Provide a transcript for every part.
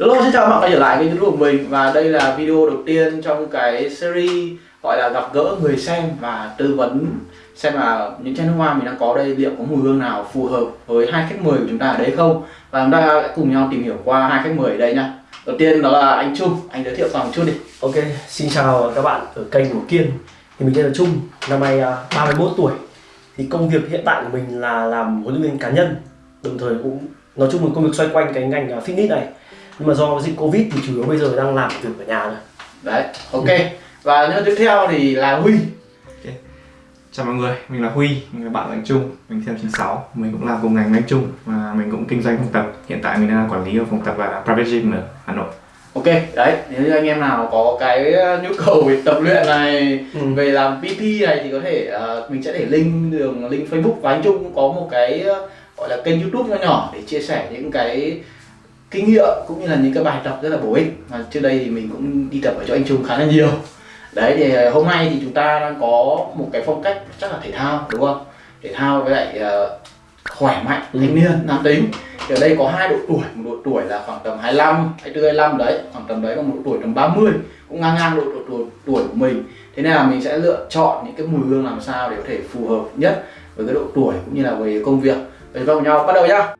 Hello, xin chào các bạn quay trở lại với youtube của mình Và đây là video đầu tiên trong cái series gọi là gặp gỡ người xem và tư vấn xem là những chai nước hoa mình đang có đây liệu có mùi hương nào phù hợp với hai khách mời của chúng ta ở đây không? Và chúng ta sẽ cùng nhau tìm hiểu qua hai khách mời ở đây nha. đầu tiên đó là anh Trung anh giới thiệu toàn chút đi. Ok, xin chào các bạn ở kênh của Kiên. Thì mình tên là Trung năm nay à, 31 tuổi. Thì công việc hiện tại của mình là làm huấn luyện viên cá nhân. Đồng thời cũng nói chung là công việc xoay quanh cái ngành à, fitness này nhưng mà do dịch covid thì chủ yếu bây giờ đang làm việc ở nhà rồi đấy ok. Và nhân tiếp theo thì là Huy. Chào mọi người, mình là Huy, mình là bạn của anh Trung, mình xem 96 Mình cũng làm cùng ngành với anh Trung và mình cũng kinh doanh phòng tập. Hiện tại mình đang là quản lý ở phòng tập và private gym ở Hà Nội. Ok, đấy, nếu như anh em nào có cái nhu cầu về tập luyện này, Ừ. về làm PT này thì có thể uh, mình sẽ để link đường link Facebook. Và anh Trung cũng có một cái uh, gọi là kênh YouTube nhỏ nhỏ để chia sẻ những cái kinh nghiệm cũng như là những cái bài tập rất là bổ ích. Mà trước đây thì mình cũng đi tập ở cho anh Trung khá là nhiều. Đấy thì uh, hôm nay thì chúng ta đang có một cái phong cách chắc là thể thao đúng không? Thể thao với lại uh, khỏe mạnh, thanh niên, nam tính. Thì ở đây có hai độ tuổi một độ tuổi là khoảng tầm 25 24 25 đấy. Khoảng tầm đấy và một độ tuổi tầm 30 cũng ngang ngang độ, độ, tuổi tuổi của mình. Thế nên là mình sẽ lựa chọn những cái mùi hương làm sao để có thể phù hợp nhất với cái độ tuổi cũng như là về công việc. Vậy vào nhau bắt đầu nhá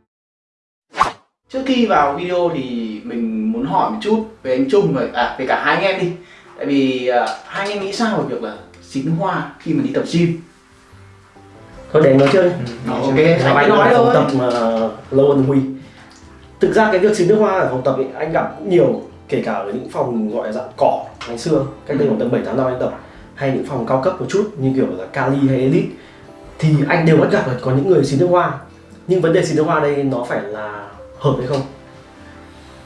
trước khi vào video thì mình muốn hỏi một chút về anh Trung và à về cả hai anh em đi. Tại vì à, hai anh em nghĩ sao về việc là nước hoa khi mà đi tập gym? Thôi để anh nói trước đi. Ờ, ok. anh nói ở phòng thôi. tập mà lâu hơn Huy. Thực ra cái việc xịt nước hoa ở phòng tập ấy, anh gặp cũng nhiều Kể cả ở những phòng gọi là dạng cỏ ngày xưa Cách đây khoảng tầm 7 8 năm anh tập Hay những phòng cao cấp một chút như kiểu là Cali hay Elite Thì anh đều bắt gặp là có những người xịt nước hoa. Nhưng vấn đề xịt nước hoa đây nó phải là hợp hay không?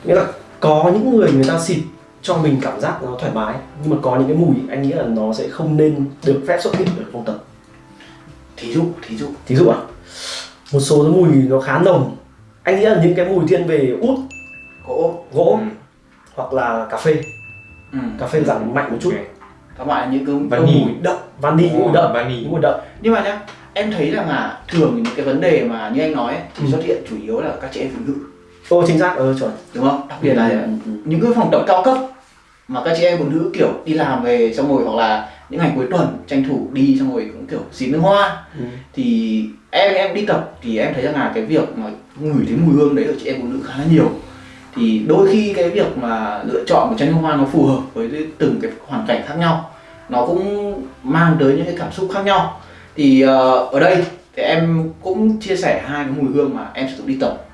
Nghĩa là có những người người ta xịt cho mình cảm giác nó thoải mái Nhưng mà có những cái mùi anh nghĩ là nó sẽ không nên được phép xuất hiện ở phòng tập thí dụ thí dụ. Thí dụ à? Một số cái mùi nó khá nồng. Anh nghĩ là những cái mùi thiên về út, gỗ. gỗ Ừ. hoặc là cà phê. Ừ. Cà phê giảm mạnh một chút. Ok. Các bạn những cái, Vani. mùi đậm Vani mùi đậm Vani. Mùi đậm nhưng mà nhá em thấy rằng là thường những cái vấn đề mà như anh nói ấy, thì Ừ. xuất hiện chủ yếu là các chị em phụ nữ Ô chính xác, ờ chuẩn đúng không đặc biệt là Ừ, ừ. những cái phòng tập cao cấp mà các chị em phụ nữ kiểu đi làm về xong rồi hoặc là những ngày cuối tuần tranh thủ đi xong rồi cũng kiểu xịt nước hoa Ừ. thì em em đi tập thì em thấy rằng là cái việc mà ngửi thấy mùi hương đấy ở chị em phụ nữ khá là nhiều thì đôi khi cái việc mà lựa chọn một chai nước hoa nó phù hợp với từng cái hoàn cảnh khác nhau nó cũng mang tới những cái cảm xúc khác nhau. Thì uh, ở đây thì em cũng chia sẻ hai cái mùi hương mà em sử dụng đi tập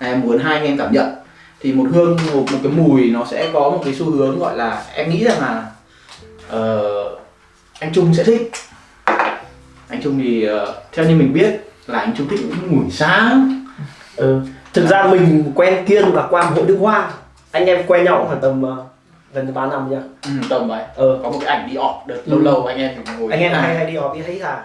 em muốn hai anh em cảm nhận. Thì một hương một, một cái mùi nó sẽ có một cái xu hướng gọi là em nghĩ rằng là uh, anh Trung sẽ thích. Anh Trung thì uh, theo như mình biết là anh Trung thích những mùi sáng. Ừ. Thực ra mình quen Kiên và qua một hội nước hoa. Anh em quen nhau khoảng tầm ờ, gần 3 năm nha ừ, tầm vậy Ờ. Có một cái ảnh đi ọp đợt lâu Ừ. lâu anh em mình ngồi Anh em hay hay đi họp đi thấy à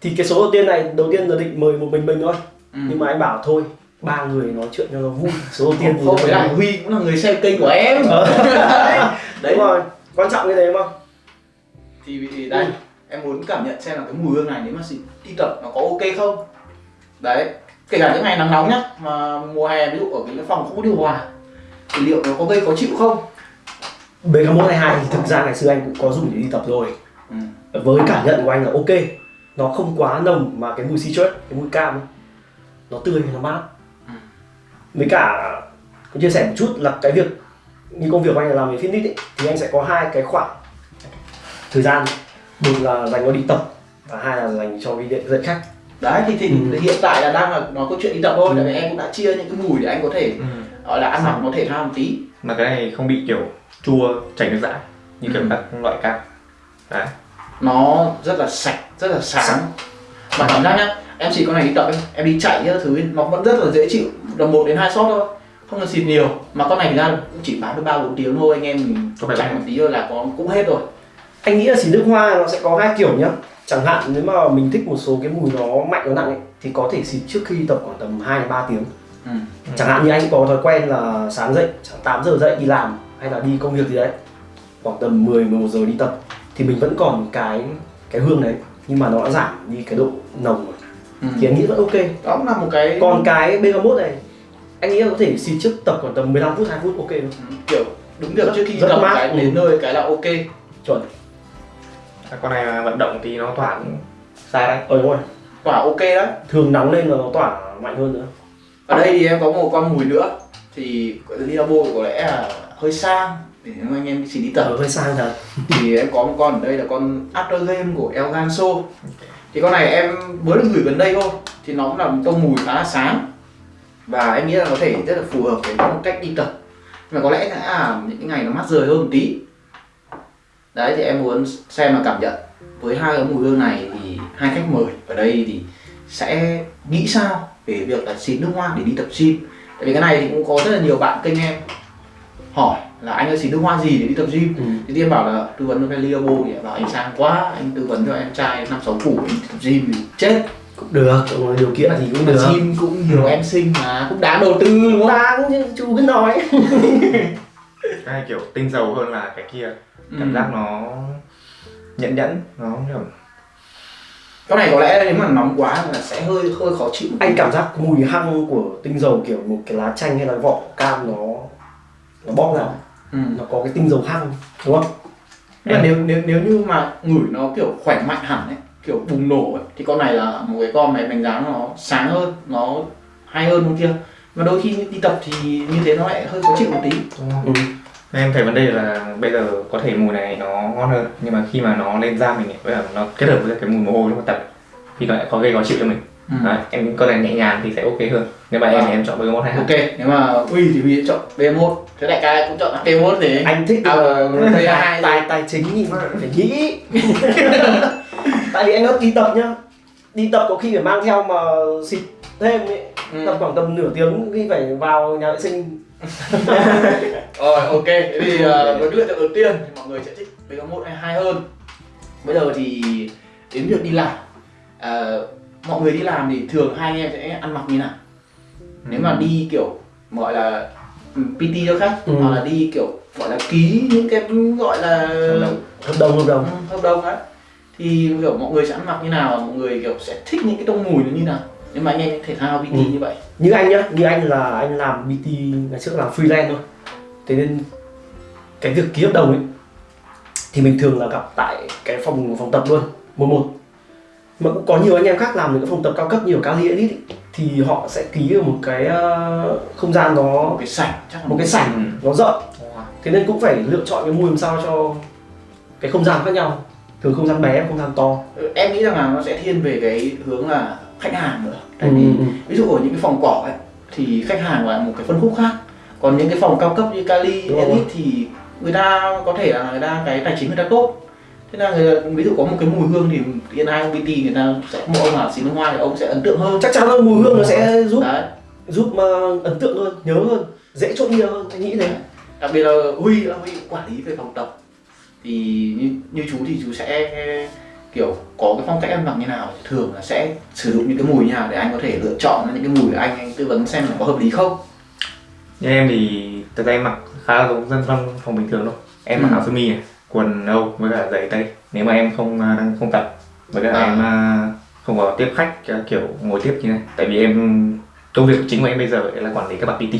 Thì cái số đầu tiên này đầu tiên là định mời một mình mình thôi. Ừ. Nhưng mà anh bảo thôi ba người nói chuyện cho nó vui. Số đầu tiên không, với lại Huy cũng là người xem kênh của em. Ờ. đấy, đấy Đúng rồi, quan trọng như thế không? thì, thì đây em muốn cảm nhận xem là cái mùi hương này nếu mà xịt đi tập nó có ok không? Đấy kể cả những ngày nắng nóng nhá mà mùa hè ví dụ ở cái phòng không có điều hòa thì liệu nó có gây khó chịu không? BK122 thì thực ra ngày xưa anh cũng có dùng để đi tập rồi. Ừ. với cảm nhận của anh là ok. Nó không quá nồng mà cái mùi citrus cái mùi cam ấy, nó tươi nó mát. Ừ. với cả có chia sẻ một chút là cái việc như công việc của anh là làm về fitness ấy, thì anh sẽ có hai cái khoảng thời gian. Một là dành cho đi tập và hai là dành cho đi dạy khách đấy thì, thì Ừ. hiện tại là đang là nói câu chuyện đi tập thôi Ừ. tại vì em cũng đã chia những cái mùi để anh có thể Ừ. gọi là ăn mặc nó thể thao một tí Mà cái này không bị kiểu chua chảy nước dãi như kiểu Ừ. các loại cam Đấy nó rất là sạch rất là sáng Sáng. mà cảm giác nhá em chỉ con này đi tập ấy, em đi chạy các thứ ấy, nó vẫn rất là dễ chịu tầm một đến hai shot thôi không cần xịt nhiều mà con này thì ra cũng chỉ bán được ba bốn tiếng thôi anh em mình Có chạy một tí thôi là có cũng hết rồi anh nghĩ là xịt nước hoa nó sẽ có hai kiểu nhá chẳng hạn nếu mà mình thích một số cái mùi nó mạnh nó nặng ấy, thì có thể xịt trước khi tập khoảng tầm 2 3 tiếng ừ. chẳng hạn như anh có thói quen là sáng dậy sáng 8 giờ dậy đi làm hay là đi công việc gì đấy khoảng tầm 10 11 giờ đi tập thì mình vẫn còn cái cái hương đấy nhưng mà nó đã giảm đi cái độ nồng rồi Ừ. thì anh nghĩ vẫn ok đó cũng là một cái còn cái B31 này anh nghĩ là có thể xịt trước tập khoảng tầm 15 phút 2 phút ok không? Ừ, kiểu đúng Rất- trước khi tập mát, cái ừ. đến nơi cái là ok chuẩn con này mà vận động thì nó tỏa cũng xa đấy. Đúng rồi tỏa ok đấy. Thường nóng lên là nó tỏa mạnh hơn nữa. Ở đây thì em có một con mùi nữa. Thì Diabo có lẽ là hơi sang. Để nếu anh em chỉ đi tập ờ, hơi sang thật. Thì em có một con ở đây là con After Game của El Ganso. Thì con này em mới được gửi gần đây thôi. Thì nó cũng là một tông mùi khá là sáng. Và em nghĩ là có thể rất là phù hợp với một cách đi tập. Nhưng mà có lẽ là những cái ngày nó mát rời hơn một tí đấy thì em muốn xem là cảm nhận. Với hai cái mùi hương này thì hai khách mời ở đây thì sẽ nghĩ sao về việc là xịt nước hoa để đi tập gym? Tại vì cái này thì cũng có rất là nhiều bạn kênh em hỏi là anh ơi xịt nước hoa gì để đi tập gym? Ừ. thì tiên bảo là tư vấn cho cái Liabo thì bảo anh sang quá anh tư vấn cho em trai năm sáu củ đi tập gym thì chết. Cũng được mà điều kiện thì cũng tập được. gym cũng nhiều em sinh mà cũng đáng đầu tư đúng không? Ta cũng như chú cứ nói. Cái kiểu tinh dầu hơn là cái kia cảm Ừ. giác nó nhẫn nhẫn nó kiểu cái này có lẽ nếu mà nóng quá là sẽ hơi hơi khó chịu anh cảm giác mùi hăng của tinh dầu kiểu một cái lá chanh hay là vỏ cam nó nó bóp ra ừ. nó có cái tinh dầu hăng đúng không Nhưng mà nếu nếu nếu như mà ngửi nó kiểu khỏe mạnh hẳn ấy kiểu bùng nổ ấy, thì con này là một cái con em đánh giá nó sáng hơn nó hay hơn con kia mà đôi khi đi tập thì như thế nó lại hơi khó chịu một tí ừ. Nên em thấy vấn đề là bây giờ có thể mùi này nó ngon hơn nhưng mà khi mà nó lên da mình ấy, với cả nó kết hợp với cái mùi mồ hôi lúc mà tập thì nó lại có gây khó chịu cho mình. Ừ. Đấy, em con này nhẹ nhàng thì sẽ ok hơn. Nếu mà em thì em chọn với món này ok nếu mà Huy thì Huy sẽ chọn B1 thế đại ca cũng chọn B1 để anh thích À, là thấy tài, hai tài tài chính thì phải nghĩ. Tại vì anh ớt đi tập nhá. Đi tập có khi phải mang theo mà xịt thêm ấy. Ừ. tập khoảng tầm nửa tiếng khi phải vào nhà vệ sinh Rồi ok, thế thì uh, với cái lựa chọn đầu tiên thì mọi người sẽ thích BK1 hay hai hơn. Bây giờ thì đến việc đi làm. Ờ, Mọi người đi làm thì thường hai anh em sẽ ăn mặc như nào? Nếu mà đi kiểu gọi là ừ, PT cho khách Ừ. hoặc là đi kiểu gọi là ký những cái gọi là Hợp đồng. hợp đồng hợp đồng. Ừ, ấy thì kiểu mọi người sẽ ăn mặc như nào? Mọi người kiểu sẽ thích những cái tông mùi nó như nào nhưng mà anh em thể thao PT Ừ. như vậy. Như anh nhá như anh là anh làm BT ngày trước làm freelance thôi. Thế nên cái việc ký hợp đồng ấy thì mình thường là gặp tại cái phòng phòng tập luôn một một. Mà cũng có nhiều anh em khác làm những cái phòng tập cao cấp ở Cali Elite ấy, thì họ sẽ ký ở một cái ờ, không gian nó một cái sảnh chắc là một cái sảnh nó rộng. Thế nên cũng phải lựa chọn cái mùi làm sao cho cái không gian khác nhau. Thường không gian bé không gian to. Ừ, em nghĩ rằng là nó sẽ thiên về cái hướng là khách hàng nữa. Tại Ừ, vì ừ. ví dụ ở những cái phòng cỏ ấy thì khách hàng là một cái phân khúc khác. Còn những cái phòng cao cấp như Cali. Elite thì người ta có thể là người ta cái tài chính người ta tốt. Thế là người ta, ví dụ có một cái mùi hương thì hiện ai BT người ta sẽ một ông nào xịt nước hoa thì ông sẽ ấn tượng hơn. Chắc chắn là mùi hương nó sẽ giúp đấy. giúp uh, ấn tượng hơn nhớ hơn dễ trộn nhớ hơn anh nghĩ thế. Đặc biệt là Huy là Huy quản lý về phòng tập. Thì như, như chú thì chú sẽ kiểu có cái phong cách ăn mặc như nào thì thường là sẽ sử dụng những cái mùi như nào để anh có thể lựa chọn những cái mùi của anh anh tư vấn xem là có hợp lý không? Như em thì thực ra em mặc khá là giống dân văn phòng bình thường thôi. Em mặc Ừ. áo sơ mi này, quần âu với cả giày tây. Nếu mà em không à, đang không tập Với cả À. em à, không có tiếp khách kiểu ngồi tiếp như này. Tại vì em công việc chính của em bây giờ là quản lý các bạn PT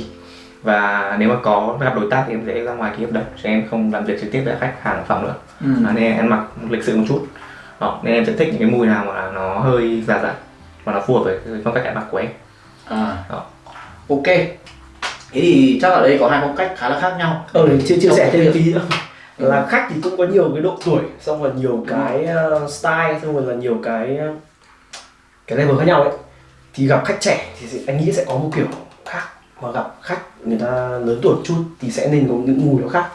và nếu mà có gặp đối tác thì em sẽ ra ngoài ký hợp đồng chứ em không làm việc trực tiếp với khách hàng phòng nữa. Ừ. à, nên em mặc lịch sự một chút đó, nên em sẽ thích những cái mùi nào mà nó hơi già dặn và nó phù hợp với phong cách ăn mặc của em. À. Đó. ok. Thế thì chắc ở đây có hai phong cách khá là khác nhau. Ờ để chia chia sẻ thêm tí nữa. Là khách thì cũng có nhiều cái độ tuổi xong rồi nhiều cái ờ, style xong rồi là nhiều cái ờ, cái level khác nhau ấy. Thì gặp khách trẻ thì sẽ- anh nghĩ sẽ có một kiểu khác. Mà gặp khách người ta lớn tuổi chút thì sẽ nên có những mùi nó khác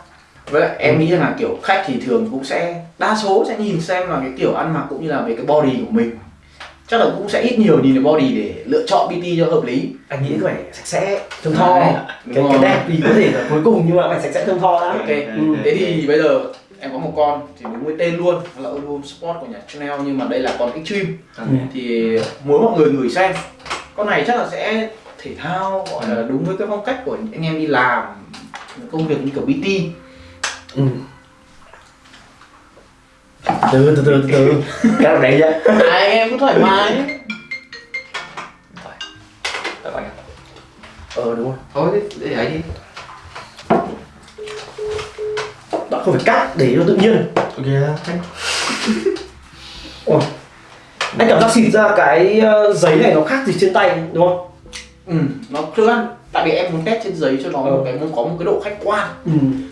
với lại em nghĩ rằng là kiểu khách thì thường cũng sẽ đa số sẽ nhìn xem là cái kiểu ăn mặc cũng như là về cái body của mình. Chắc là cũng sẽ ít nhiều nhìn cái body để lựa chọn PT cho hợp lý. Anh nghĩ phải sạch sẽ thơm tho Đấy, cái, đúng cái rồi. đẹp thì có thể là cuối cùng nhưng mà phải sạch sẽ thơm tho đã ok. Ừ. thế thì bây giờ em có một con thì đúng với tên luôn là album sport của nhà Chanel nhưng mà đây là con extreme Ừ. thì muốn mọi người ngửi xem con này chắc là sẽ thể thao gọi là đúng với cái phong cách của anh em đi làm công việc như kiểu PT ừ. từ từ từ từ. Cái nào đấy nhá à, anh em cứ thoải mái. Ờ đúng rồi. Thôi để ấy đi. Bạn không phải cắt để nó tự nhiên. Ok Ồ. anh cảm giác xịt ra cái ờ, giấy này nó khác gì trên tay đúng không? Ừ nó chưa ăn tại vì em muốn test trên giấy cho nó Ừ. một cái có một cái độ khách quan. Ừ.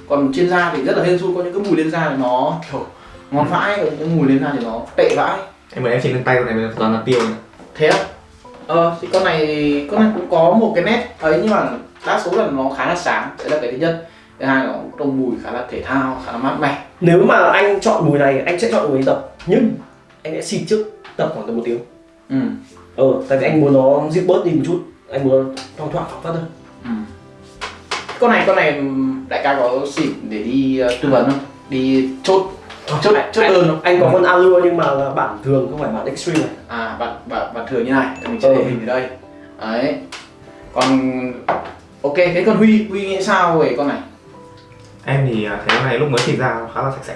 còn trên da thì rất là hên xui có những cái mùi lên da thì nó kiểu ngon vãi còn những mùi lên da thì nó tệ vãi. Em mời em lên tay con này toàn là tiêu này. thế á ờ thì con này con này cũng có một cái nét ấy nhưng mà đa số là nó khá là sáng đấy là cái thứ nhất. Thứ hai là tông mùi khá là thể thao khá là mát mẻ. Nếu mà anh chọn mùi này anh sẽ chọn mùi tập nhưng anh sẽ xịt trước tập khoảng tầm một tiếng. Ừ. Ờ tại vì anh muốn nó dịu bớt đi một chút anh muốn thoang thoảng phát thôi. Ừ. con này con này ừm, đại ca có xịt để đi ờ, tư vấn không? Đi chốt chốt chốt anh, đơn không? anh có con Allure nhưng mà là bản thường không phải bản extreme này. À bạn bạn bạn thường như này thì mình sẽ Ừ. để hình ở đây. Đấy. Còn ok thế còn huy huy nghĩ sao về con này? Em thì à, thấy con này lúc mới xịt ra khá là sạch sẽ.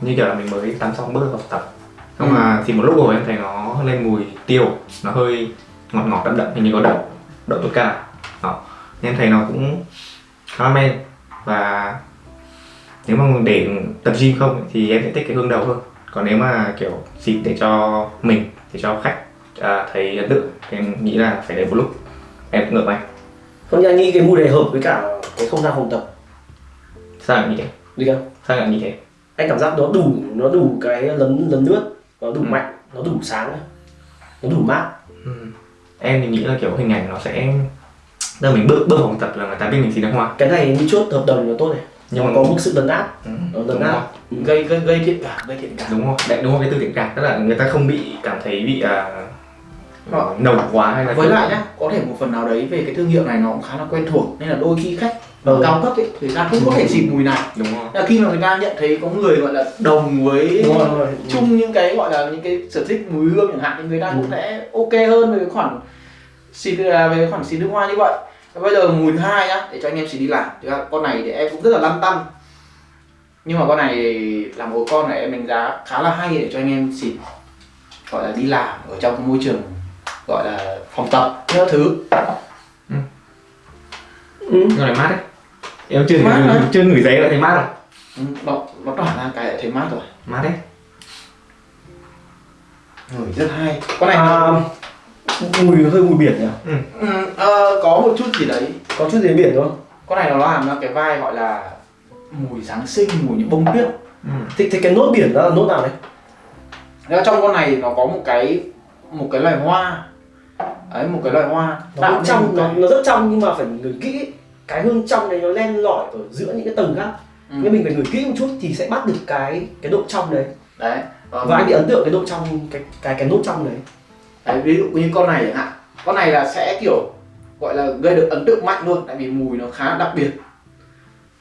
Như kiểu là mình mới tắm xong bước vào tập. Nhưng Ừ. mà thì một lúc rồi em thấy nó lên mùi tiêu nó hơi ngọt ngọt đậm đậm hình như có đậu đậu tốt ca đó. Nên em thấy nó cũng khá là men. Và nếu mà để tập gym không thì em sẽ thích cái hương đầu hơn. Còn nếu mà kiểu xịt để cho mình để cho khách à, thấy ấn tượng thì em nghĩ là phải để một lúc. Em cũng ngược anh không anh nghĩ cái mùi này hợp với cả cái không gian phòng tập. Sao lại như thế? Đi không? Sao lại như thế? Anh cảm giác nó đủ nó đủ cái lấn lấn nước nó đủ Ừ. mạnh nó đủ sáng nó đủ mát. Ừ. em thì nghĩ là kiểu hình ảnh nó sẽ Giờ mình bước bước vào phòng tập là người ta biết mình xịt nước hoa cái này như chốt hợp đồng nó tốt này. Nhưng mà có một sự lấn át ừ, nó lấn át rồi Ừ. gây gây gây thiện cảm gây thiện cảm. Đúng rồi đấy đúng rồi cái từ thiện cảm. Tức là người ta không bị cảm thấy bị à, Họ- nồng quá hay là với lại nhá có thể một phần nào đấy về cái thương hiệu này nó cũng khá là quen thuộc. Nên là đôi khi khách Ừ. cao cấp ấy người ta cũng có thể xịt mùi này đúng rồi. Là khi mà người ta nhận thấy có người gọi là đồng với đúng rồi, đúng rồi. chung những cái gọi là những cái sở thích mùi hương chẳng hạn thì người ta cũng Ừ. sẽ ok hơn về cái khoản xịt à, về cái khoản xịt nước hoa như vậy. Và bây giờ mùi thứ hai nhá để cho anh em xịt đi làm. Thì là con này thì em cũng rất là lăn tăn. Nhưng mà con này là một con này em đánh giá khá là hay để cho anh em xịt. Gọi là đi làm ở trong cái môi trường gọi là phòng tập các thứ. Ừ. con này mát đấy em chưa Mát hả? chưa ngửi giấy đã thấy mát rồi Ừ, nó nó tỏa ra cái thấy mát rồi. Mát đấy. Ngửi rất hay. Con này à, mùi hơi mùi biển nhỉ? Ừ, ờ, có một chút gì đấy. Có chút gì biển đúng không con này nó làm ra cái vai gọi là mùi giáng sinh mùi những bông tuyết. Ừ. thì, thì cái nốt biển đó là nốt nào đấy? Là trong con này nó có một cái một cái loài hoa. Đấy một cái loài hoa. Nó trong nó, nó rất trong nhưng mà phải ngửi kỹ cái hương trong này nó len lỏi ở giữa những cái tầng khác. Ừ. nhưng mình phải ngửi kỹ một chút thì sẽ bắt được cái cái độ trong đấy. Đấy Ờ, và anh bị ấn tượng cái độ trong cái cái cái nốt trong đấy. Đấy ví dụ như con này chẳng hạn. Con này là sẽ kiểu gọi là gây được ấn tượng mạnh luôn tại vì mùi nó khá đặc biệt.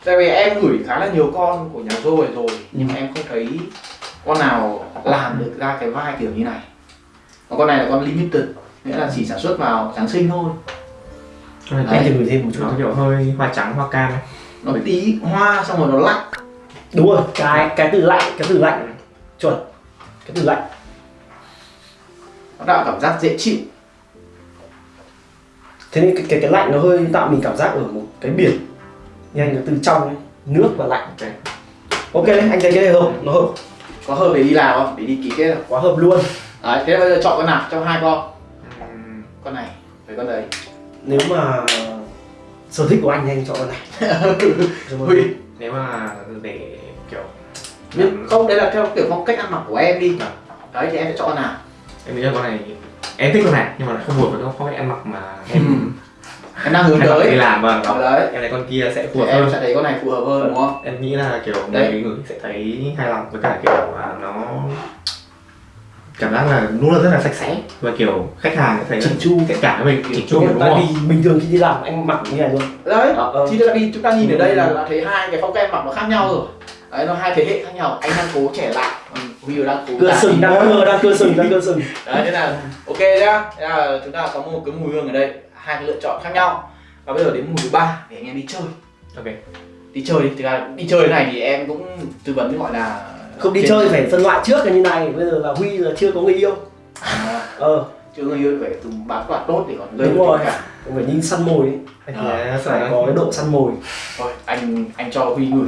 Tại vì em gửi khá là nhiều con của nhà Zoe rồi nhưng mà em không thấy con nào làm được ra cái vai kiểu như này. Còn con này là con limited nghĩa là chỉ sản xuất vào Giáng sinh thôi con anh này thì ngửi thêm một chút kiểu hơi hoa trắng hoa cam ấy. nó tí hoa xong rồi nó lạnh. Đúng rồi cái cái từ lạnh cái từ lạnh chuẩn. Cái từ lạnh. Nó tạo cảm giác dễ chịu. Thế nên cái, cái cái lạnh nó hơi tạo mình cảm giác ở một cái biển. Như anh nó từ trong ấy, nước và lạnh. Ok. ok đấy anh thấy cái này hợp nó hợp. Có hợp để đi làm không? Để đi ký kết không? Quá hợp luôn. Đấy thế bây giờ chọn con nào? Trong hai con. Con này với con đấy nếu mà sở thích của anh thì anh chọn con này Huy nếu mà để kiểu nhưng không đấy là theo kiểu phong cách ăn mặc của em đi Dạ. đấy thì em sẽ chọn con nào em nghĩ là con này em thích con này nhưng mà lại không phù hợp với cái phong cách ăn mặc mà em Ừ. em đang hướng tới làm vâng Ở đó. đấy em thấy con kia sẽ phù thì hợp em hơn sẽ thấy con này phù hợp hơn đúng không em nghĩ là kiểu Đấy. người người sẽ thấy hài lòng với cả kiểu là nó cảm giác là luôn là rất là sạch sẽ và kiểu khách hàng sẽ thấy chỉnh chu. thiện cảm với mình chỉnh chu không vì bình thường khi đi làm anh mặc như này luôn. Đấy Ờ, ờ. thì chúng ta đi chúng ta nhìn ở đây là, là thấy hai cái phong cách mặc nó khác nhau rồi. Đấy nó hai thế hệ khác nhau. Anh đang cố trẻ lại Huy đang cố cưa sừng đi. đang cưa đang cưa sừng đang cưa sừng. Đấy thế là ok nhá. Thế là chúng ta có một cái mùi hương ở đây. Hai cái lựa chọn khác nhau. Và bây giờ đến mùi thứ ba để anh em đi chơi. Ok. Đi chơi đi. Thực ra đi chơi này thì em cũng tư vấn gọi là không đi trên- chơi phải phân loại trước là như này bây giờ là huy là chưa có người yêu. À, ờ. Chưa người yêu phải dùng bán quà tốt để còn gây Đúng rồi. cảm. Cũng phải như săn mồi ấy. Yes, phải đấy. có cái độ săn mồi. Thôi anh anh cho huy con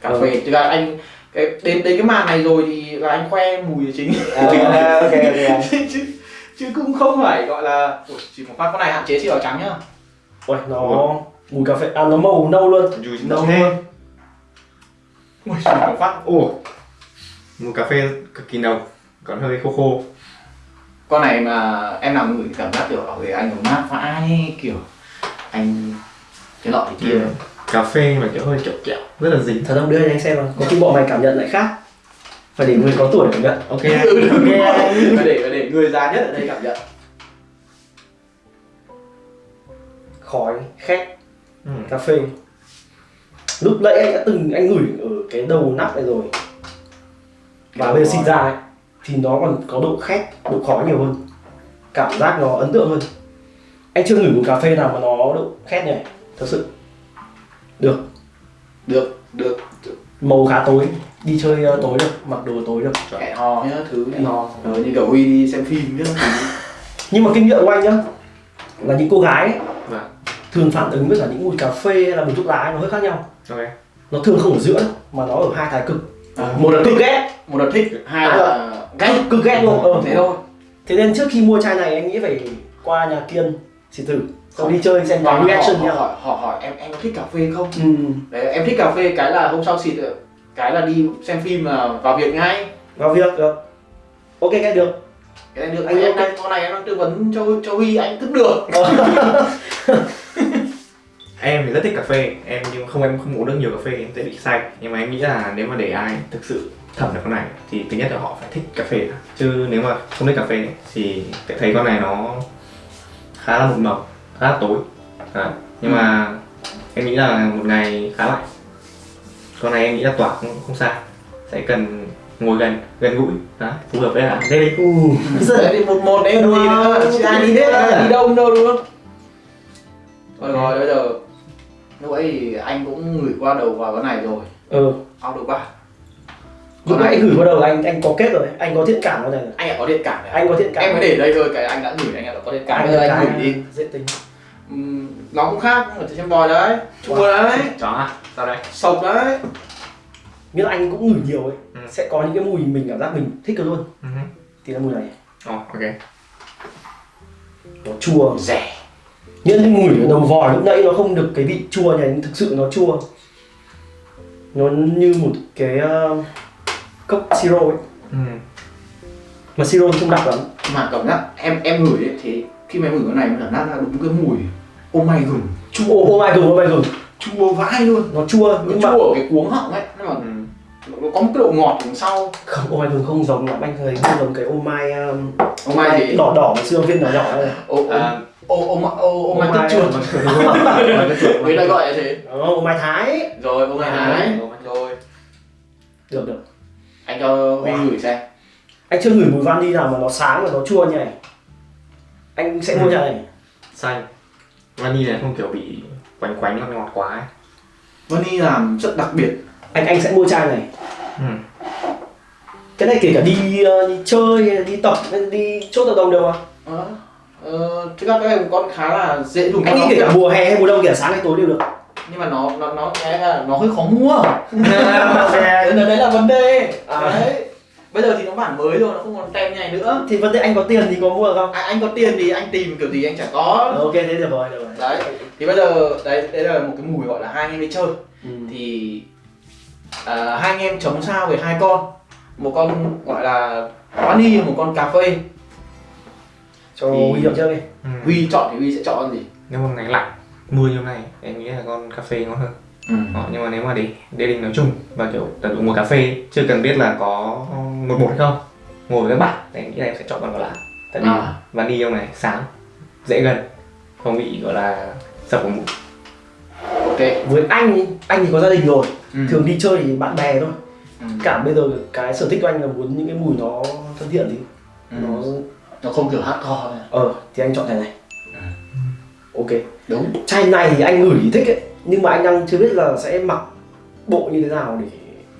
cà Ừ. phê. Chứ là anh cái, đến đến cái màn này rồi thì là anh khoe mùi là chính. À, ok ok chứ chứ cũng không phải gọi là Ủa, chỉ một phát con này hạn chế chỉ vào trắng nhá. Ôi, nó mùi cà phê à nó màu nâu luôn. Juice nâu thế. luôn. Ui, chỉ một phát. Ồ Mùi cà phê cực kỳ nồng Còn hơi khô khô. Con này mà em nào ngửi cảm giác kiểu người anh nó mát vãi kiểu anh cái lọ thì kia. Ừ. Cà phê mà kiểu hơi kẹo kẹo Rất là dính. Thật không đưa anh xem nào có khi bọn mày cảm nhận lại khác. Phải để người có tuổi cảm nhận. Ok. Ừ, Ok. phải để phải để người già nhất ở đây cảm nhận. Khói khét ừ. cà phê. Lúc nãy anh đã từng anh ngửi ở cái đầu nắp này rồi và bây giờ xịt ra ấy, thì nó còn có độ khét độ khói nhiều hơn. Cảm giác nó ấn tượng hơn. Anh chưa ngửi một cà phê nào mà nó độ khét này thật sự. Được. Được được. Màu khá tối đi chơi ờ, tối được mặc đồ tối được. Hẹn hò. Nhá thứ Hẹn hò. ờ, như kiểu huy đi xem phim nhá nhưng mà kinh nghiệm của anh nhá là những cô gái ấy, Vâng. thường phản ứng với cả những mùi cà phê hay là mùi thuốc lá ấy, nó hơi khác nhau. Ok. Nó thường không ở giữa đâu, mà nó ở hai thái cực. À, một là cực ghét một là thích hai À, là ghét cực ghét luôn ờ. thế thôi. Thế nên trước khi mua chai này anh nghĩ phải qua nhà kiên xịt thử Không. đi chơi xem họ, reaction nha. hỏi, họ hỏi em em có thích cà phê không? Ừ. Đấy, em thích cà phê cái là hôm sau xịt cái là đi xem phim là vào việc ngay. Vào việc được. Ok cái được. Cái này được. Anh em đang con này em đang tư vấn cho cho huy anh cứ được. Em thì rất thích cà phê Em nhưng không em không uống được nhiều cà phê Em sẽ bị say. Nhưng mà em nghĩ là nếu mà để ai thực sự thẩm được con này Thì thứ nhất là họ phải thích cà phê đã. Chứ nếu mà không thích cà phê Thì sẽ thấy con này nó khá là một màu Khá là tối Đấy. Nhưng mà em nghĩ là một ngày khá lạnh Con này em nghĩ là tỏa không, không sao Sẽ cần ngồi gần, gần gũi Đó, phù hợp với hả? Đây đi ừ. Đấy thì một một em gì nữa chứ ai đi hết đi đâu đâu không rồi rồi bây giờ lúc ấy thì anh cũng gửi qua đầu vào cái này rồi ừ. ao được ba lúc nãy gửi vào đầu anh anh có kết rồi anh có thiện cảm con này rồi. anh đã có điện cảm này anh có thiện cảm em mới để đây thôi cái anh đã gửi anh đã có điện cảm anh bây giờ cái anh gửi đi. dễ tính. Ừm, nó cũng khác ở xem bòi đấy. Chua đấy. Chó à? Sao đây? sộc đấy. Nghĩa là anh cũng ngửi nhiều ấy Ừ. sẽ có những cái mùi mình cảm giác mình thích hơn luôn. Ừ. thì là mùi này. Ồ, ok. Nó chua. Rẻ. Nghĩa là mùi ở đầu vòi lúc nãy nó không được cái vị chua này nhưng thực sự nó chua. Nó như một cái uh, cốc siro ấy. Ừ. mà siro không đặc lắm. Mà cảm giác em em ngửi ấy, thì khi mà em ngửi cái này em cảm giác là đúng cái mùi. Ô mai gừng. Chua oh my god oh my god chua vãi luôn. Nó chua nhưng nhưng chua mà ở cái cuống họng ấy nhưng mà Ừ. nó có một cái độ ngọt đằng sau. Không oh my god không giống lắm anh thấy không giống cái oh my um, ô mai gì? đỏ đỏ mà xưa viên nhỏ nhỏ này ô ô À, ô ô ô ô mai Ô mai- tức chuột. Người ta gọi là thế Đó, oh my thái. Rồi ô mai hái ô mai. rồi được được anh cho huy Wow. gửi xem. Anh chưa ngửi mùi vani nào mà nó sáng và nó chua như này. Anh sẽ mua nhà này xanh. Vani này không kiểu bị quánh quánh ngọt ngọt quá ấy. Vani làm rất đặc biệt. Anh anh sẽ mua chai này. Ừ. cái này kể cả đi, ờ, đi chơi đi tập hay đi chốt hợp đồng đều mà ờ, ờ, thực ra cái này con khá là dễ dùng. Anh nghĩ kể cả mùa hè hay mùa đông kể cả sáng hay tối đều được nhưng mà nó nó nó cái là nó hơi khó mua. Đấy, đấy là vấn đề. À. đấy. Bây giờ thì nó bản mới rồi nó không còn tem như này nữa. Thì vấn đề anh có tiền thì có mua được không? Anh, anh có tiền thì anh tìm kiểu gì anh chả có. Ok thế được rồi được rồi. Đấy. Thì bây giờ đấy đây là một cái mùi gọi là hai anh em đi chơi. Ừ. thì à, hai anh em chống sao về hai con. Một con gọi là vani một con cà phê. Cho Thì- huy hiệu trước đi. Ừ. huy chọn thì huy sẽ chọn con gì? Nếu mà ngày lạnh mưa như này em nghĩ là con cà phê ngon hơn ừ. Ờ, nhưng mà nếu mà để để đình nói chung và kiểu tận dụng một cà phê chưa cần biết là có một một hay không ngồi với các bạn thì em nghĩ là em sẽ chọn con còn lại tại vì À. vani ông này sáng dễ gần không bị gọi là sập vào mũi ok với anh ý, anh thì có gia đình rồi ừ. thường đi chơi thì bạn bè thôi ừ. cả bây giờ cái sở thích của anh là muốn những cái mùi nó thân thiện thì Ừ. nó nó không kiểu hardcore này. ờ thì anh chọn này Ừ. ok. Đúng. Chai này thì anh ngửi thì thích ấy nhưng mà anh đang chưa biết là sẽ mặc bộ như thế nào để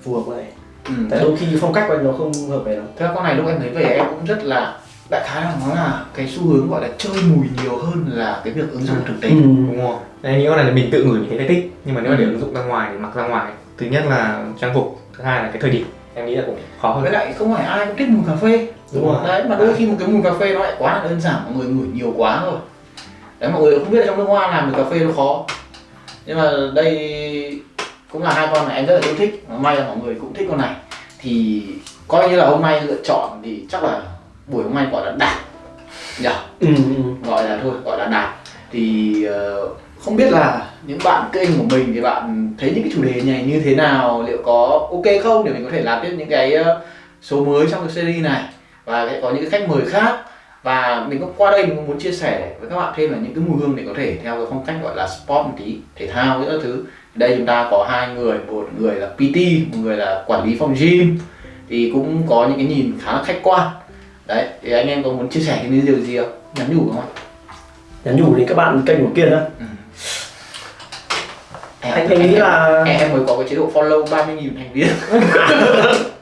phù hợp với này. Ừ. tại đôi khi phong cách của anh nó không hợp với lắm Theo con này lúc em thấy về em cũng rất là đại khái là nó là cái xu hướng gọi là chơi mùi nhiều hơn là cái việc ứng dụng thực tế. Ừ. đúng không? Nên những con này là mình tự ngửi mình thấy cái thích nhưng mà nếu mà để Ừ. ứng dụng ra ngoài thì mặc ra ngoài. Thứ nhất là trang phục thứ hai là cái thời điểm. Em nghĩ là cũng khó hơn. Với lại không phải ai cũng thích mùi cà phê. Đúng rồi. đấy mà đôi khi một cái mùi cà phê nó lại quá là đơn giản mọi người ngửi nhiều quá rồi đấy mọi người không biết là trong nước hoa làm mùi cà phê nó khó. Nhưng mà đây cũng là hai con mà em rất là yêu thích. Mà may là mọi người cũng thích con này. Thì coi như là hôm nay lựa chọn thì chắc là buổi hôm nay gọi là đạt. Nhỉ? Ừ. ừ. gọi là thôi gọi là đạt. Thì ờ, không biết là những bạn kênh của mình thì bạn thấy những cái chủ đề này như thế nào liệu có ok không để mình có thể làm tiếp những cái ờ, số mới trong cái series này và sẽ có những cái khách mời khác và mình cũng qua đây mình cũng muốn chia sẻ với các bạn thêm là những cái mùi hương để có thể theo cái phong cách gọi là sport một tí thể thao những thứ. Đây chúng ta có hai người một người là PT một người là quản lý phòng gym. Thì cũng có những cái nhìn khá là khách quan. Đấy thì anh em có muốn chia sẻ những điều gì không? Nhắn nhủ không ạ? Nhắn nhủ đến các bạn kênh của Kiên đó Em- anh anh nghĩ là em, em mới có cái chế độ follow 30.000 thành viên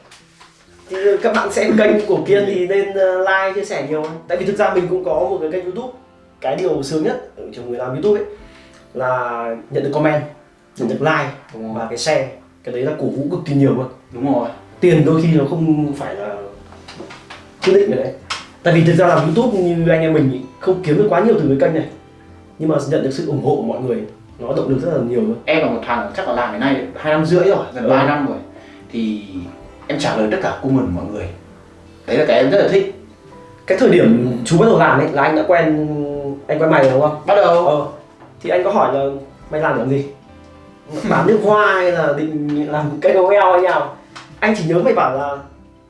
thì các bạn xem kênh của Kiên thì nên uh, like chia sẻ nhiều. Hơn. tại vì thực ra mình cũng có một cái kênh YouTube. Cái điều sướng nhất ở trong người làm YouTube ấy là nhận được comment nhận được like và cái share. Cái đấy là cổ vũ cực kỳ nhiều luôn. Đúng rồi. Tiền đôi khi nó không phải là quyết định cái đấy. Tại vì thực ra làm youtube như anh em mình ý, không kiếm được quá nhiều từ cái kênh này. Nhưng mà nhận được sự ủng hộ của mọi người nó động lực rất là nhiều luôn. Em là một thằng chắc là làm cái này hai năm rưỡi rồi gần Ừ. 3 năm rồi. Thì em trả lời tất cả comment của mọi người. Đấy là cái em rất là thích. Cái thời điểm chú bắt đầu làm ấy là anh đã quen anh quen mày rồi đúng không? Bắt đầu. Ờ. Thì anh có hỏi là mày làm làm gì? Bán nước hoa hay là định làm cây OL hay nào anh chỉ nhớ mày bảo là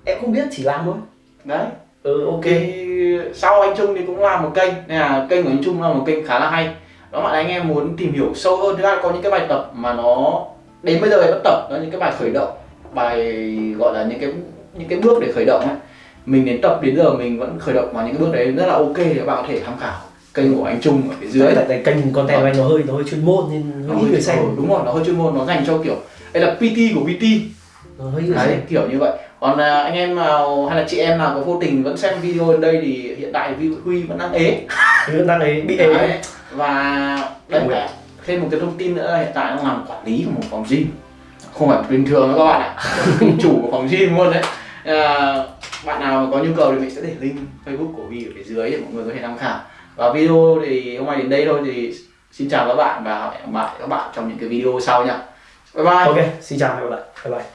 em không biết chỉ làm thôi. Đấy. Ừ ok. Thì sau anh Trung thì cũng làm một kênh nên là kênh của anh Trung là một kênh khá là hay. Đó mà anh em muốn tìm hiểu sâu hơn thì có những cái bài tập mà nó đến bây giờ em vẫn tập đó những cái bài khởi động bài gọi là những cái những cái bước để khởi động ấy. Mình đến tập đến giờ mình vẫn khởi động vào những cái bước đấy rất là ok để các bạn có thể tham khảo kênh của anh Trung ở phía dưới. Tại, tại kênh content của anh nó hơi nó hơi chuyên môn nên nó hơi người xem. đúng rồi nó hơi chuyên môn nó dành cho kiểu đây là PT của PT. Nó hơi đấy xem. kiểu như vậy. Còn à, anh em nào hay là chị em nào có vô tình vẫn xem video ở đây thì hiện tại Huy vẫn đang ế. Vẫn đang ấy bị ế. Và đấy thêm một cái thông tin nữa hiện tại đang làm quản lý của một phòng gym không phải bình thường đó các bạn ạ. Chủ của phòng gym luôn đấy. À, bạn nào có nhu cầu thì mình sẽ để link Facebook của Vi ở phía dưới để mọi người có thể tham khảo. Và video thì hôm nay đến đây thôi thì xin chào các bạn và hẹn gặp lại các bạn trong những cái video sau nha. Bye bye. Ok xin chào và hẹn gặp lại. Bye bye.